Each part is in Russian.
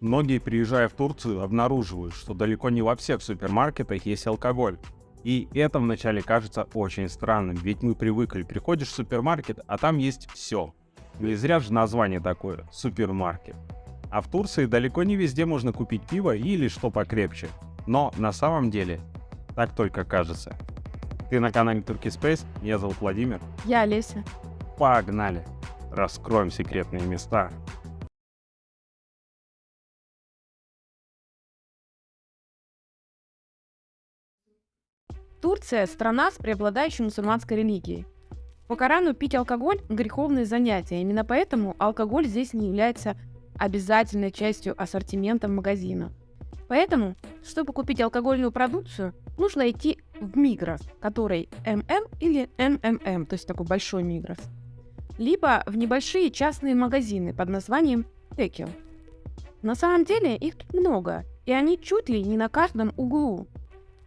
Многие, приезжая в Турцию, обнаруживают, что далеко не во всех супермаркетах есть алкоголь. И это вначале кажется очень странным, ведь мы привыкли, приходишь в супермаркет, а там есть все. Не зря же название такое – супермаркет. А в Турции далеко не везде можно купить пиво или что покрепче. Но на самом деле так только кажется. Ты на канале Turkey Space, меня зовут Владимир. Я Олеся. Погнали! Раскроем секретные места. Турция – страна с преобладающей мусульманской религией. По Корану пить алкоголь – греховное занятие. Именно поэтому алкоголь здесь не является обязательной частью ассортимента магазина. Поэтому, чтобы купить алкогольную продукцию, нужно идти в Мигрос, который ММ или МММ, то есть такой большой Мигрос. Либо в небольшие частные магазины под названием Текел. На самом деле их тут много, и они чуть ли не на каждом углу.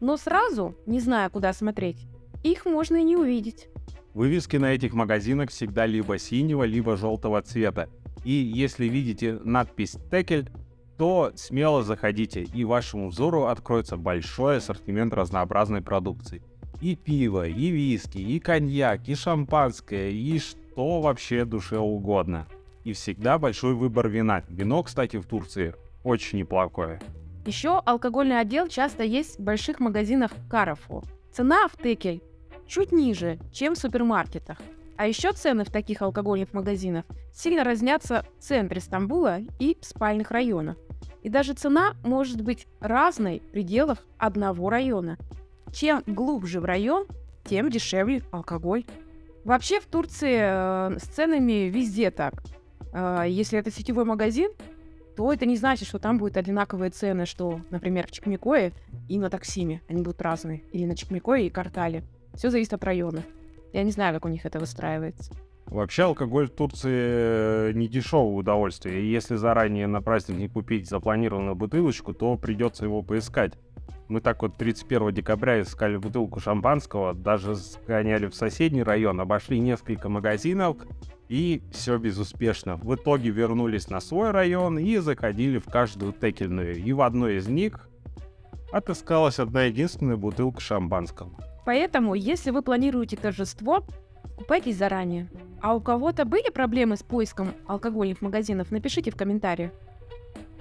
Но сразу, не зная, куда смотреть, их можно и не увидеть. Вывески на этих магазинах всегда либо синего, либо желтого цвета. И если видите надпись «Текель», то смело заходите, и вашему взору откроется большой ассортимент разнообразной продукции. И пиво, и виски, и коньяк, и шампанское, и что вообще душе угодно. И всегда большой выбор вина. Вино, кстати, в Турции очень неплохое. Еще алкогольный отдел часто есть в больших магазинах Carrefour. Цена в Текель чуть ниже, чем в супермаркетах. А еще цены в таких алкогольных магазинах сильно разнятся в центре Стамбула и в спальных районах. И даже цена может быть разной в пределах одного района. Чем глубже в район, тем дешевле алкоголь. Вообще в Турции э, с ценами везде так. Э, если это сетевой магазин, то это не значит, что там будут одинаковые цены, что, например, в Чекмекое и на Таксиме. Они будут разные. Или на Чекмекое и Картале. Все зависит от района. Я не знаю, как у них это выстраивается. Вообще алкоголь в Турции э, не дешевое удовольствие. И если заранее на праздник не купить запланированную бутылочку, то придется его поискать. Мы так вот 31 декабря искали бутылку шампанского, даже сгоняли в соседний район, обошли несколько магазинов, и все безуспешно. В итоге вернулись на свой район и заходили в каждую текельную. И в одной из них отыскалась одна единственная бутылка шампанского. Поэтому, если вы планируете торжество, купайтесь заранее. А у кого-то были проблемы с поиском алкогольных магазинов, напишите в комментариях.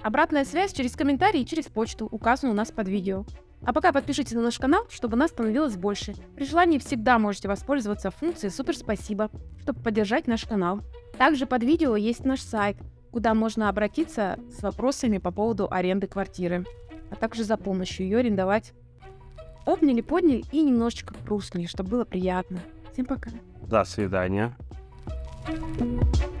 Обратная связь через комментарии и через почту указана у нас под видео. А пока подпишитесь на наш канал, чтобы нас становилось больше. При желании всегда можете воспользоваться функцией «Супер спасибо», чтобы поддержать наш канал. Также под видео есть наш сайт, куда можно обратиться с вопросами по поводу аренды квартиры, а также за помощью ее арендовать. Обняли, подняли и немножечко пруснули, чтобы было приятно. Всем пока. До свидания. thank you